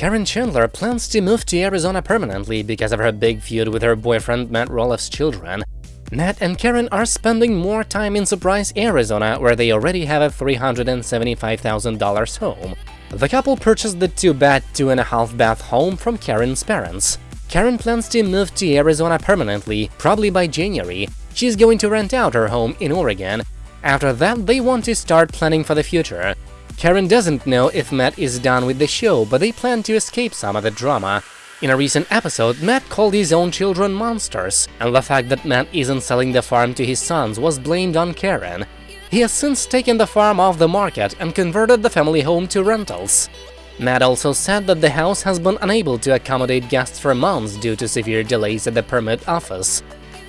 Caryn Chandler plans to move to Arizona permanently because of her big feud with her boyfriend Matt Roloff's children. Matt and Caryn are spending more time in Surprise, Arizona, where they already have a $375,000 home. The couple purchased the two-bed, two-and-a-half-bath home from Caryn's parents. Caryn plans to move to Arizona permanently, probably by January. She's going to rent out her home in Oregon. After that, they want to start planning for the future. Caryn doesn't know if Matt is done with the show, but they plan to escape some of the drama. In a recent episode, Matt called his own children monsters, and the fact that Matt isn't selling the farm to his sons was blamed on Caryn. He has since taken the farm off the market and converted the family home to rentals. Matt also said that the house has been unable to accommodate guests for months due to severe delays at the permit office.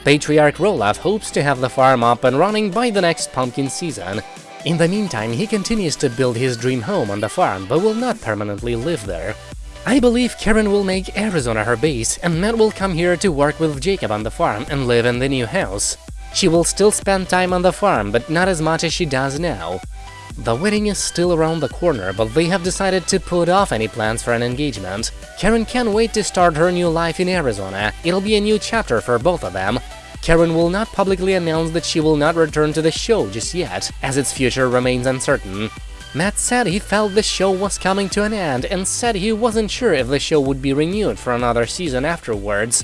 Patriarch Roloff hopes to have the farm up and running by the next pumpkin season. In the meantime, he continues to build his dream home on the farm, but will not permanently live there. I believe Caryn will make Arizona her base, and Matt will come here to work with Jacob on the farm and live in the new house. She will still spend time on the farm, but not as much as she does now. The wedding is still around the corner, but they have decided to put off any plans for an engagement. Caryn can't wait to start her new life in Arizona, it'll be a new chapter for both of them. Caryn will not publicly announce that she will not return to the show just yet, as its future remains uncertain. Matt said he felt the show was coming to an end and said he wasn't sure if the show would be renewed for another season afterwards.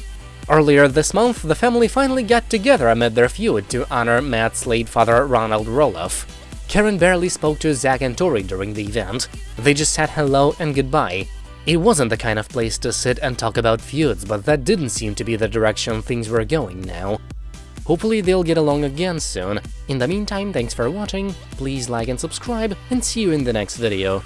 Earlier this month, the family finally got together amid their feud to honor Matt's late father Ronald Roloff. Caryn barely spoke to Zach and Tori during the event, they just said hello and goodbye. It wasn't the kind of place to sit and talk about feuds, but that didn't seem to be the direction things were going now. Hopefully they'll get along again soon. In the meantime, thanks for watching, please like and subscribe, and see you in the next video.